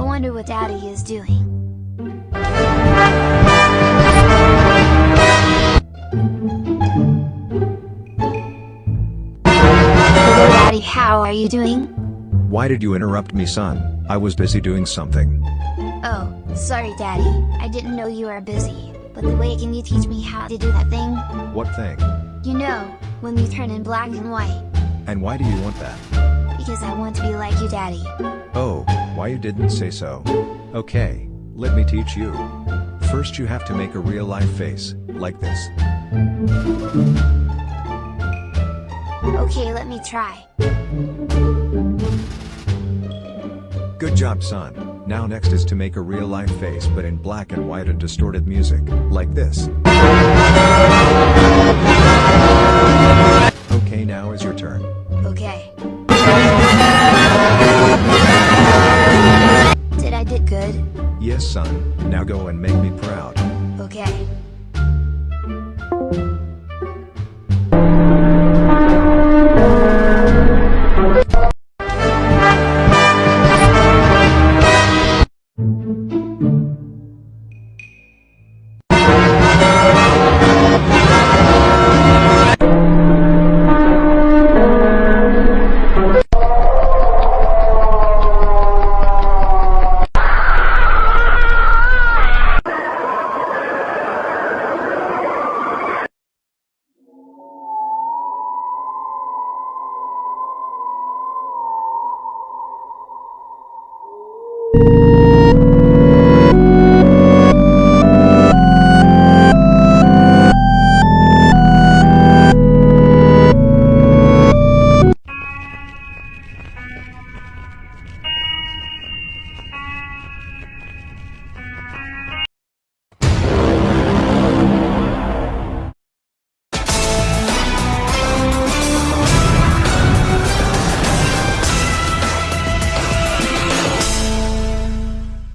I wonder what Daddy is doing. Daddy, how are you doing? Why did you interrupt me son? I was busy doing something. Oh, sorry Daddy, I didn't know you were busy. But the way can you teach me how to do that thing? What thing? You know, when you turn in black and white. And why do you want that? Because I want to be like you Daddy. Oh, why you didn't say so? Okay, let me teach you. First you have to make a real life face, like this. Okay, let me try. Good job son. Now next is to make a real life face but in black and white and distorted music, like this. Okay now is your turn. Okay. Son, now go and make me proud. Okay.